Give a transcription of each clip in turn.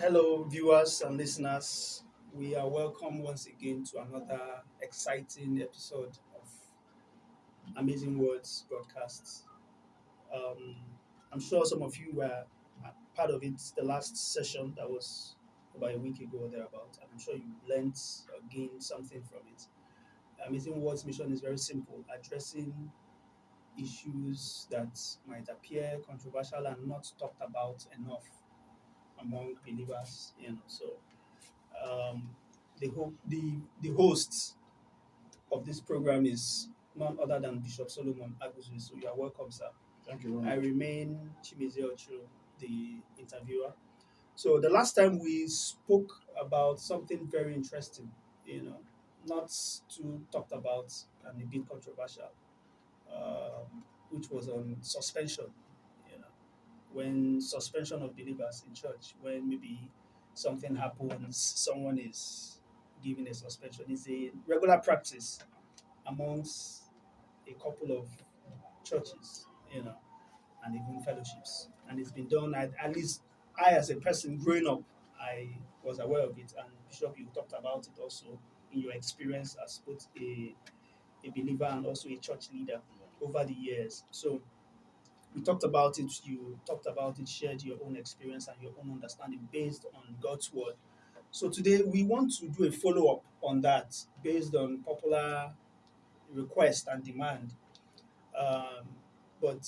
Hello, viewers and listeners. We are welcome once again to another exciting episode of Amazing Words broadcasts. Um, I'm sure some of you were part of it the last session that was about a week ago or thereabout, and I'm sure you learned or gained something from it. Amazing Words mission is very simple addressing issues that might appear controversial and not talked about enough among believers, you know. So um, the the the host of this program is none other than Bishop Solomon Aguzu. So you are welcome, sir. Thank you I very much. remain Chimize Ocho, the interviewer. So the last time we spoke about something very interesting, you know, not too talked about and a bit controversial, um, which was on suspension. When suspension of believers in church, when maybe something happens, someone is given a suspension. It's a regular practice amongst a couple of churches, you know, and even fellowships. And it's been done at, at least I as a person growing up, I was aware of it. And Bishop, you talked about it also in your experience as both a, a believer and also a church leader over the years. So we talked about it, you talked about it, shared your own experience and your own understanding based on God's word. So today we want to do a follow up on that based on popular request and demand. Um, but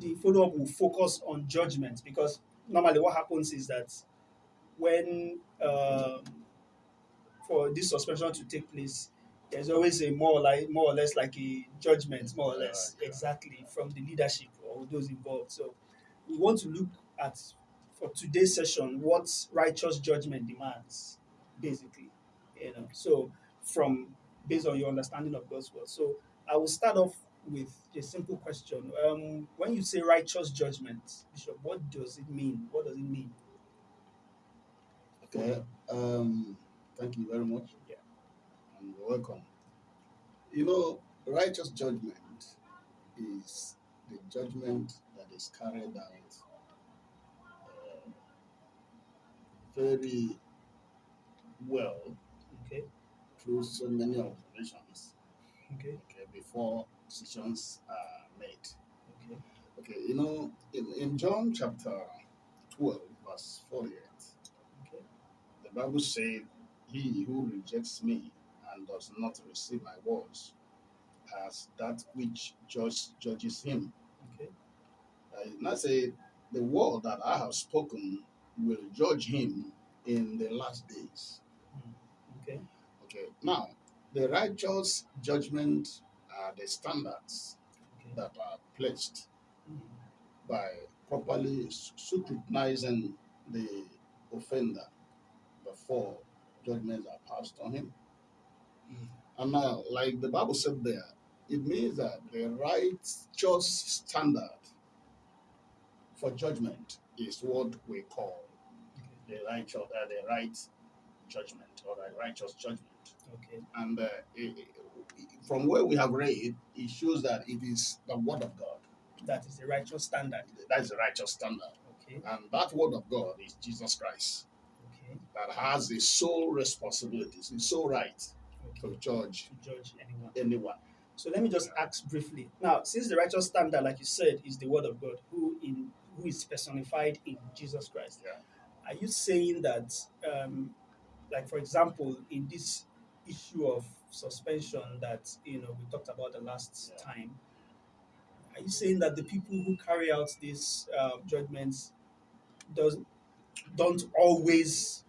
the follow up will focus on judgment because normally what happens is that when um, for this suspension to take place, there's always a more like more or less like a judgment, more or less, Yeah, yeah. exactly from the leadership or those involved. So we want to look at for today's session what righteous judgment demands, basically. You know, so from based on your understanding of God's word. So I will start off with a simple question. Um, when you say righteous judgment, Bishop, what does it mean? What does it mean? Okay. Um, thank you very much. Yeah. And you're welcome. You know, righteous judgment is the judgment that is carried out uh, very well Okay. through so many observations Okay. okay, before decisions are made. Okay. Okay, you know, in, in John chapter 12, verse 48, Okay. The Bible said, He who rejects me and does not receive my words as that which judge, judges him. Okay. Uh, not say the word that I have spoken will judge him in the last days. Okay. Okay, now the righteous judgment are the standards Okay. that are placed Mhm. by properly scrutinizing the offender before judgments are passed on him. And now, like the Bible said there, it means that the righteous standard for judgment is what we call the righteous, uh, the right judgment or the righteous judgment. Okay. And uh, it- it- from where we have read, it shows that it is the word of God. That is the righteous standard. That is the righteous standard. Okay. And that word of God is Jesus Christ Okay. that has the sole responsibility, the sole right. To judge To judge anyone. anyone. So let me just ask briefly. Now, since the righteous standard, like you said, is the word of God, who in who is personified in Jesus Christ, Yeah. are you saying that, um, like for example, in this issue of suspension that you know we talked about the last Yeah. time, are you saying that the people who carry out these uh, judgments does don't always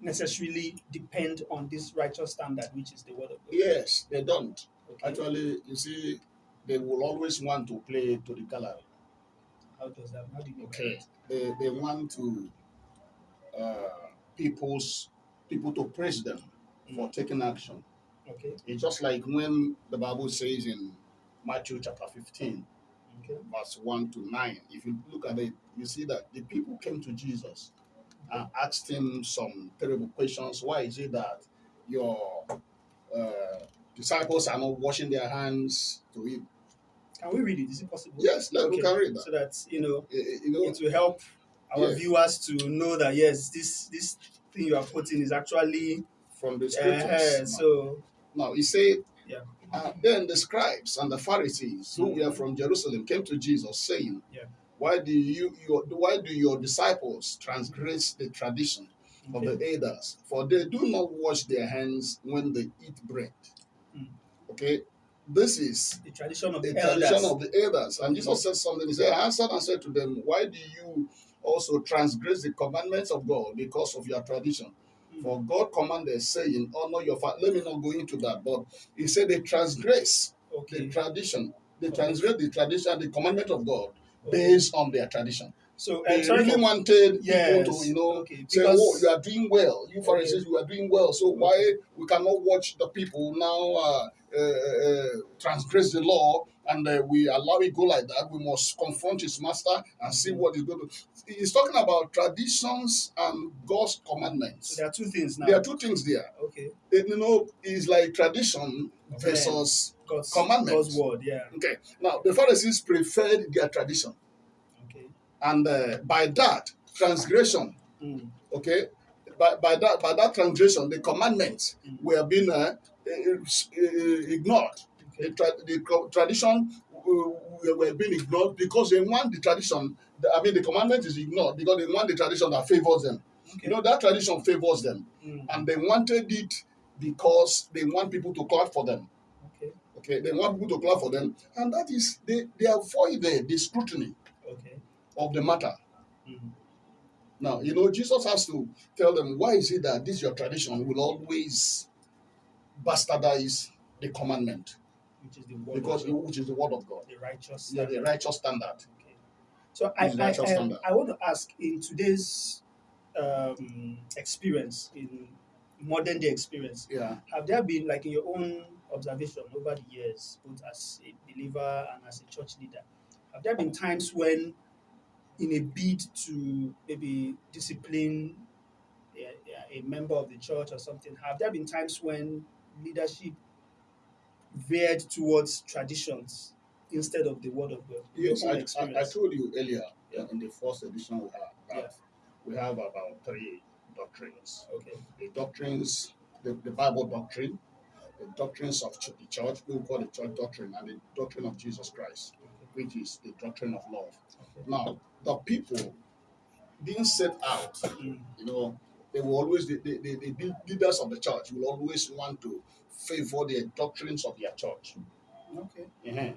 necessarily depend on this righteous standard, which is the word of God? Yes, they don't. Okay. Actually, you see, they will always want to play to the gallery. How does that? How do you Okay. They, they want to uh, people's people to praise them for taking action. Okay. It's just like when the Bible says in Matthew chapter 15, Okay. verse 1 to 9. If you look at it, you see that the people came to Jesus and asked him some terrible questions. Why is it that your uh, disciples are not washing their hands to eat? Can we read it? Is it possible? Yes, let we Okay. can read that. So that you know Eh, eh, You know, it will help our Yes. viewers to know that yes, this this thing you are quoting is actually from the uh, scriptures. so Now he said, Yeah. uh, then the scribes and the Pharisees who were from Jerusalem came to Jesus, saying, Yeah. Why do you your, why do your disciples transgress the tradition of the elders? For they do not wash their hands when they eat bread. Mm. Okay, this is the tradition of the the tradition elders. of the elders. And Jesus said something. He said, I answered and said to them, Why do you also transgress the commandments of God because of your tradition? Mm. For God commanded, saying, Honor your father. Let me not go into that, but he said they transgress the tradition. They transgress the tradition, the commandment of God okay. Based on their tradition. So They really for- wanted yes. people to, you know, okay. say, because oh, you are doing well. You Pharisees, you are doing well. So why we cannot watch the people now uh, uh, uh, transgress the law and uh, we allow it go like that? We must confront his master and see what is going to. He's talking about traditions and God's so commandments. there are two things now. There are two things there. okay. It- you know, it's like tradition versus. God's Commandments. God's word. Yeah. Okay, now the Pharisees preferred their tradition, Okay. and uh, by that transgression Mm. okay by, by that by that transgression the commandments Mm. were being uh, uh, uh, ignored the, tra- the tradition uh, were being ignored because they want the tradition i mean the commandment is ignored because they want the tradition that favors them Okay. you know that tradition favors them Mm. and they wanted it because they want people to clap for them Okay. they want people to clap for them and that is they they avoided the scrutiny Okay. of the matter Mm. Now, you know, Jesus has to tell them, why is it that this your tradition will always bastardize the commandment? Which is the word. Because of God, which is the word of God. the righteous. Yeah, the standard. righteous standard. Okay. So I, I, righteous um, standard. I want to ask in today's um, experience, in modern day experience, Yeah. have there been, like in your own observation over the years, both as a believer and as a church leader, have there been times when, in a bid to maybe discipline a, a member of the church or something, have there been times when leadership veered towards traditions instead of the word of God? Yes, I, I, I told you earlier Yeah. in the first edition we have that Yeah. we have about three doctrines. Okay. The doctrines, the, the Bible doctrine, doctrines of the church, we call the church doctrine, and the doctrine of Jesus Christ, which is the doctrine of love. Now, the people being set out you know, they will always, the, the, the, the leaders of the church will always want to favor the doctrines of their church Okay.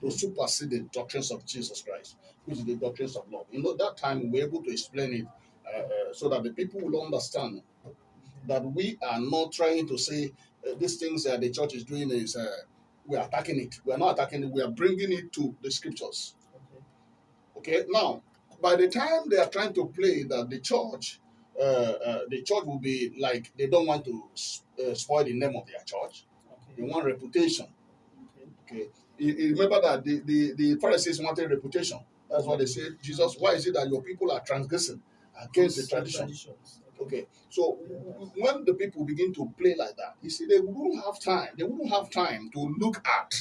to supersede the doctrines of Jesus Christ, which is the doctrines of love. You know, that time we were able to explain it uh, uh, so that the people will understand that we are not trying to say uh, these things that the church is doing is uh, we are attacking it. We are not attacking it, we are bringing it to the scriptures. Okay. Okay, now by the time they are trying to play that the church, uh, uh, the church will be like they don't want to uh, spoil the name of their church. They Okay. want reputation. Okay. Okay, you, you remember that the, the the Pharisees wanted reputation. That's why they said, Jesus, why is it that your people are transgressing against the tradition? Traditions. Okay, so when the people begin to play like that, you see, they wouldn't have time. They wouldn't have time to look at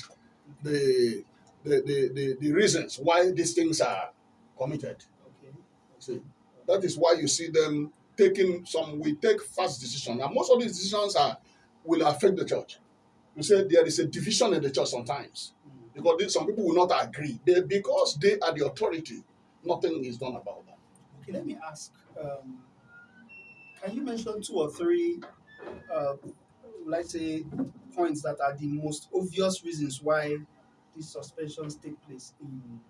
the the, the, the, the reasons why these things are committed. Okay. See, that is why you see them taking some. We take fast decisions, and most of these decisions are will affect the church. You say there is a division in the church sometimes Mm. because these- some people will not agree. They, because they are the authority, nothing is done about that. Okay, let me ask. Um, can you mention two or three, uh, let's say, points that are the most obvious reasons why these suspensions take place in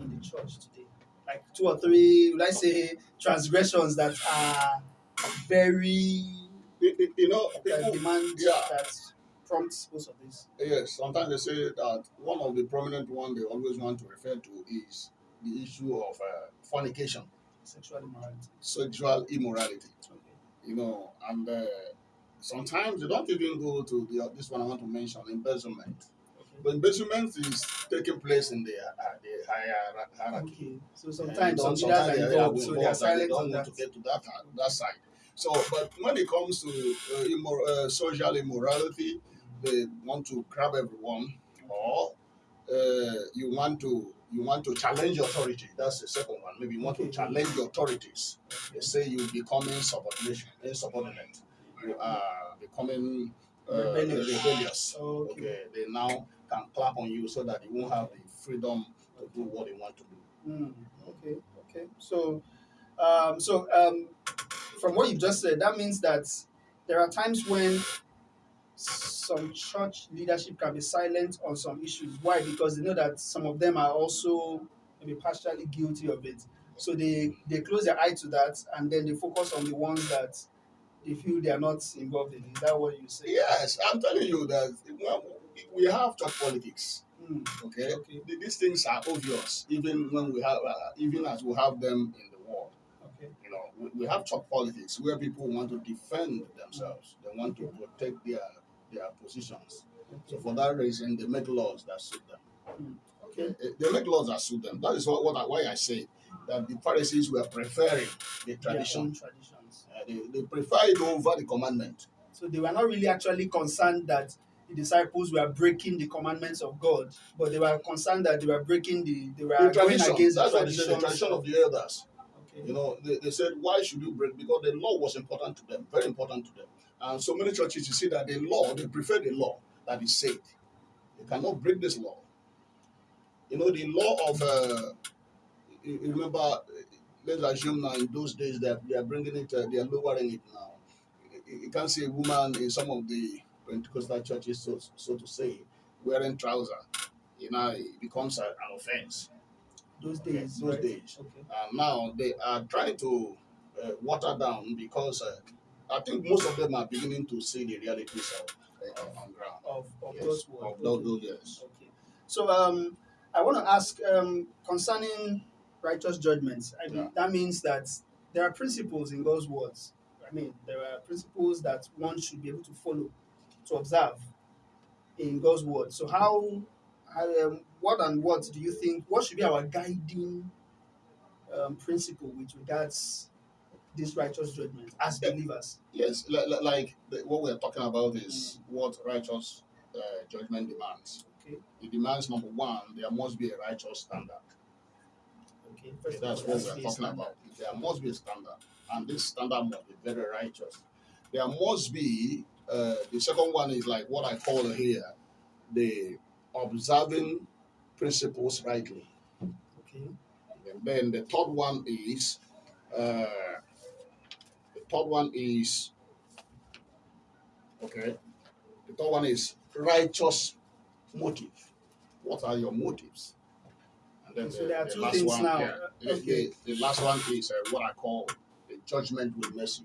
in the church today? Like two or three, let's say, transgressions that are very You, you- you know, that people, demand yeah. that prompts most of this. yes, sometimes they say that one of the prominent one they always want to refer to is the issue of uh, fornication, Sexual immorality. sexual immorality. Okay. You know, and uh, sometimes they don't even go to the this one I want to mention embezzlement. Okay. But embezzlement is taking place in the uh, the higher hierarchy. Okay. So sometimes some sometimes they involved, are so they are silent they don't on want that. to get to that that side. So, but when it comes to uh, immor- uh, social immorality, they want to grab everyone, or uh, you want to you want to challenge authority. That's the second one. Maybe you want to challenge the authorities. They say you becoming subordination, insubordinate. You are becoming uh, Rebellious. rebellious. Okay. Okay, they now can clap on you so that you won't have the freedom to do what they want to do. Mm, okay, okay. So, um, so um, from what you've just said, that means that there are times when some church leadership can be silent on some issues. Why? Because they know that some of them are also maybe partially guilty of it. So they they close their eye to that, and then they focus on the ones that they feel they are not involved in. Is that what you say? Yes, I'm telling you that we have church politics. Mm, Okay, okay, these things are obvious, even when we have, uh, even as we have them in the world. okay. You know, we, we have church politics where people want to defend themselves. They want to protect their their positions. So for that reason, they make laws that suit them. Okay. Eh, They make laws that suit them. That is what, what I, why I say that the Pharisees were preferring the tradition. traditions. Uh, they, they prefer it over the commandment. So they were not really actually concerned that the disciples were breaking the commandments of God, but they were concerned that they were breaking the they were The going against the That's what they said. The traditions. tradition of the elders. Okay. You know, they, they said, why should you break? Because the law was important to them, very important to them. And so many churches, you see that the law, they prefer the law that is said. They cannot break this law. You know, the law of, uh, you you remember, uh, let's assume now in those days that they are bringing it, uh, they are lowering it now. You- You can't see a woman in some of the Pentecostal churches, so, so to say, wearing trousers. You know, it becomes a, an offense. Those days. those right? days. Okay. And now they are trying to uh, water down because uh, I think most of them are beginning to see the realities of uh, on ground. Of, of Yes, those words. of those, those yes. Okay. So um, I want to ask um, concerning righteous judgments. I mean, Yeah. that means that there are principles in God's words. I mean, there are principles that one should be able to follow, to observe in God's word. So how, how um, what and what do you think? What should be our guiding um, principle with regards this righteous judgment as Yeah. believers? Yes, li- li- like the, what we're talking about is what righteous uh, judgment demands. Okay. It demands number one, there must be a righteous standard. Okay. First That's what we're talking standard. about. There must be a standard, and this standard must be very righteous. There must be uh, the second one is like what I call here the observing principles rightly. Okay. And then the third one is uh, third one is okay. The third one is righteous motive. What are your motives? And then So the, there are the two last things one, now. yeah, Okay. the, the last one is uh, what I call the judgment with mercy.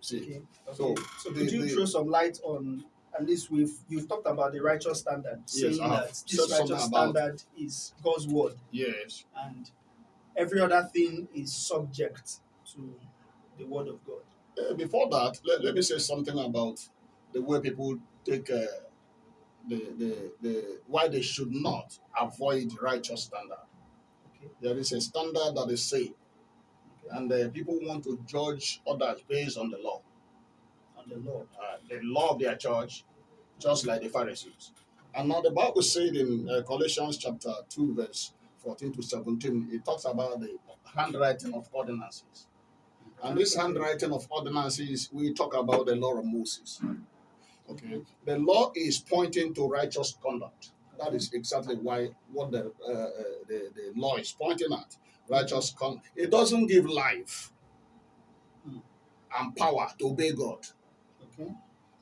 See, Okay. So, Okay. So the- could you throw some light on at least we've you've talked about the righteous standard, saying I that this righteous standard is God's word yes, and every other thing is subject to the word of God. Uh, before that, let, let me say something about the way people take uh, the, the, the why they should not avoid righteous standard. Okay. There is a standard that is Okay. and uh, people want to judge others based on the law, On the law. uh, the law of their church, just like the Pharisees. And now the Bible said in uh, Colossians chapter 2, verse 14 to 17, it talks about the handwriting of ordinances. And this handwriting of ordinances, we talk about the law of Moses. Okay. The law is pointing to righteous conduct. That is exactly why what the uh, uh, the, the law is pointing at. Righteous conduct. It doesn't give life and power to obey God. Okay.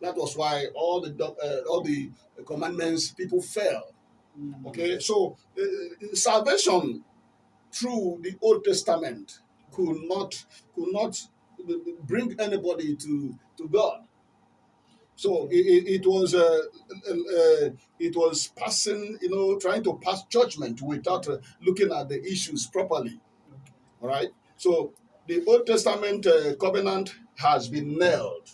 That was why all the uh, all the commandments people fell. Mm. Okay, so uh, salvation through the Old Testament could not could not bring anybody to to God. So it, it, was uh, uh, it was passing, you know, trying to pass judgment without uh, looking at the issues properly. All right. So the Old Testament uh, covenant has been nailed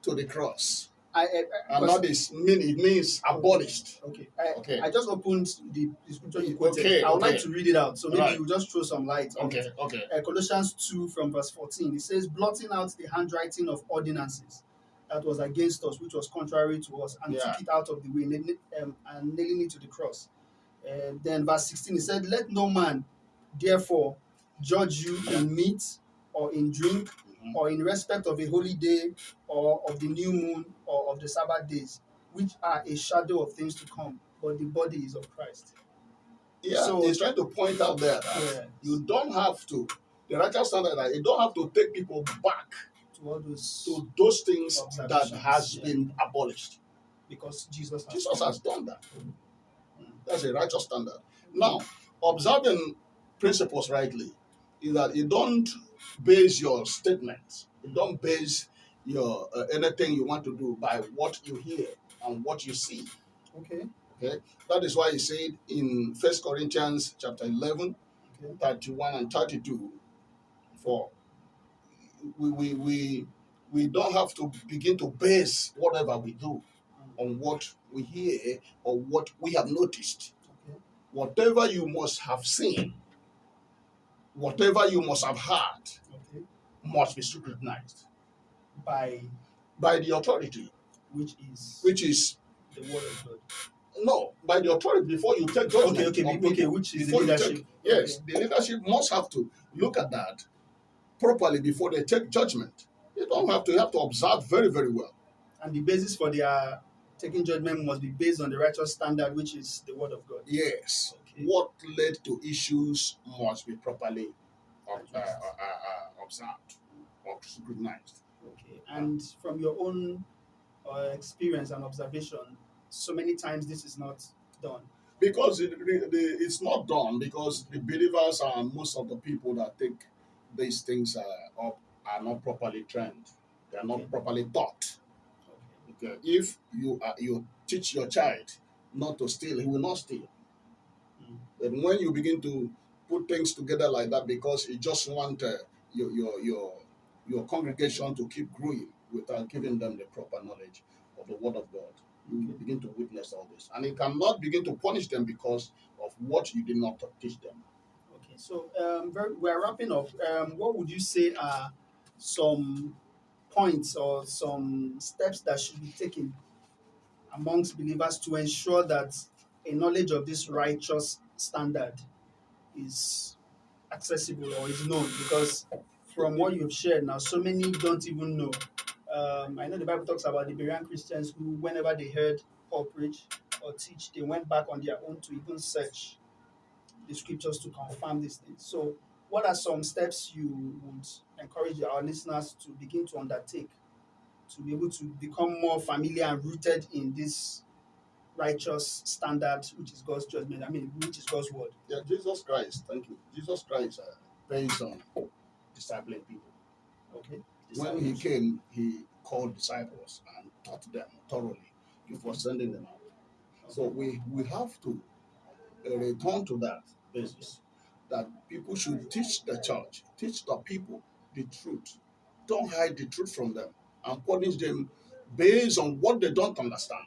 to the cross, I, I, I and that is mean it means abolished. okay. I, Okay. I just opened the, the scripture you quoted. Okay, I would like to read it out. So maybe Right. you just throw some light on Okay. it. Okay. uh, Colossians 2 from verse 14. It says, blotting out the handwriting of ordinances that was against us, which was contrary to us, and Yeah. took it out of the way, um, and nailing it to the cross. Uh, then verse 16 he said, Let no man therefore judge you in meat or in drink Mhm. or in respect of a holy day or of the new moon or of the Sabbath days, which are a shadow of things to come, but the body is of Christ. Yeah, So- he's trying to point out there that uh, Yeah. you don't have to, the righteous standard, that you don't have to take people back To all those to those things that has yeah. been abolished. because Jesus has Jesus has done that. That's a righteous standard. Now, observing principles rightly is that you don't base your statements, you don't base your uh, anything you want to do by what you hear and what you see. Okay. Okay. That is why he said in First Corinthians chapter 11, Okay. 31 and 32, for we, we, we, we don't have to begin to base whatever we do on what we hear or what we have noticed. Okay. Whatever you must have seen, whatever you must have heard, Okay. must be scrutinized By by the authority, which is which is the word of God. no, by the authority before you take judgment. Okay, okay, on okay, which is the leadership. take- yes, the leadership must have to look at that properly before they take judgment. You don't have to you have to observe very, very well. And the basis for their taking judgment must be based on the righteous standard, which is the word of God. Yes. Okay. What led to issues must be properly uh, uh, uh, uh, observed or scrutinized. Okay. And from your own uh, experience and observation, so many times this is not done. Because it, it's not done because the believers are most of the people that take these things uh, up are not properly trained. They are not Okay. properly taught. Okay. Okay. If you uh, you teach your child not to steal, he will not steal. Mm. But when you begin to put things together like that because you just want uh, your, your your your congregation to keep growing without giving them the proper knowledge of the word of God, you begin to witness all this, and you cannot begin to punish them because of what you did not teach them. Okay, so um, we're wrapping up. Um, what would you say are some points or some steps that should be taken amongst believers to ensure that a knowledge of this righteous standard is accessible or is known? Because from what you've shared now, so many don't even know. Um, I know the Bible talks about the Berean Christians who, whenever they heard Paul preach or teach, they went back on their own to even search the scriptures to confirm these things. So, what are some steps you would encourage our listeners to begin to undertake to be able to become more familiar and rooted in this righteous standard, which is God's judgment? I mean, which is God's word. Yeah, Jesus Christ, thank you. Jesus Christ uh, based on discipling people. Okay. When he came, he called disciples and taught them thoroughly before sending them out. So we, we have to return to that basis that people should teach the church, teach the people the truth. Don't hide the truth from them and punish them based on what they don't understand.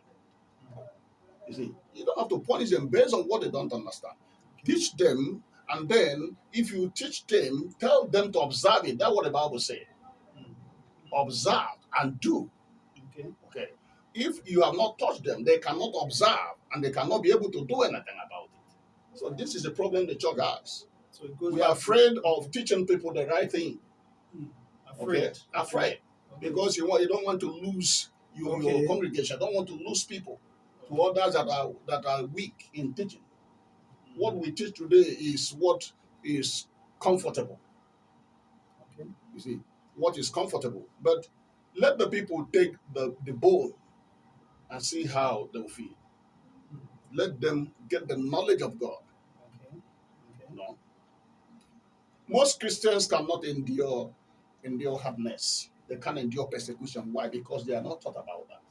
You see, you don't have to punish them based on what they don't understand. Teach them, and then if you teach them, tell them to observe it. That's what the Bible says. Mm-hmm. Observe and do. Okay. Okay. If you have not touched them, they cannot observe and they cannot be able to do anything about it. So this is the problem the church has. So it goes We are afraid of teaching people the right thing. Hmm. afraid. Okay. Afraid Okay. because you want you don't want to lose your, your congregation. Don't want to lose people to others that are that are weak in teaching. What we teach today is what is comfortable. Okay. You see, what is comfortable. But let the people take the, the bowl and see how they'll feel. Let them get the knowledge of God. Okay. Okay. Know? Most Christians cannot endure endure hardness. They can't endure persecution. Why? Because they are not taught about that.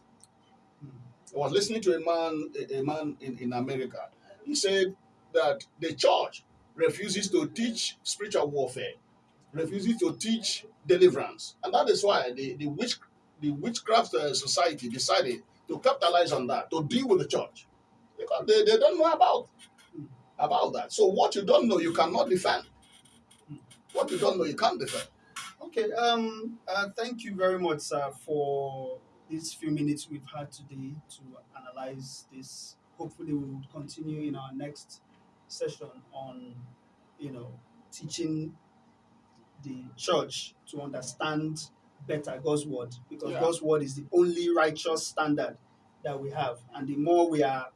Hmm. I was listening to a man, a, a man in, in America. He said that the church refuses to teach spiritual warfare, refuses to teach deliverance, and that is why the the witch the witchcraft uh, society decided to capitalize on that to deal with the church because they, they don't know about about that. So what you don't know, you cannot defend. What you don't know, you can't defend. Okay. Um. Uh, thank you very much, sir, for these few minutes we've had today to analyze this hopefully we will continue in our next session on, you know, teaching the church to understand better God's word because Yeah. God's word is the only righteous standard that we have. And the more we are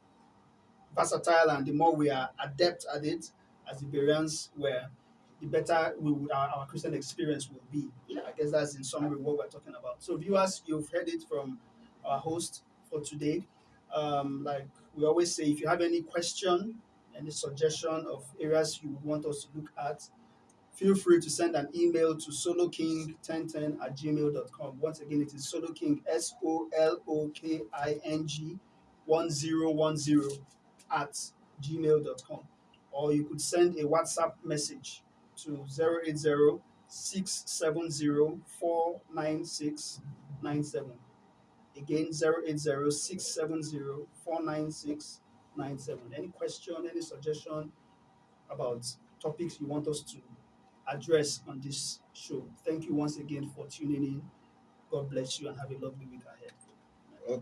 versatile and the more we are adept at it, as the Bereans were, the better we would, our, our Christian experience will be. Yeah. I guess that's in summary what we're talking about. So, viewers, you've heard it from our host for today. Um, like we always say, if you have any question, any suggestion of areas you want us to look at, feel free to send an email to soloking1010 at gmail.com. Once again, it is soloking, S O L O K I N G 1010 at gmail.com. Or you could send a WhatsApp message to 080 670 49697. Again, 080 670 49697. Any question, any suggestion about topics you want us to address on this show? Thank you once again for tuning in. God bless you and have a lovely week ahead.